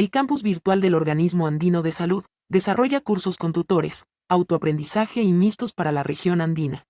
El campus virtual del Organismo Andino de Salud desarrolla cursos con tutores, autoaprendizaje y mixtos para la región andina.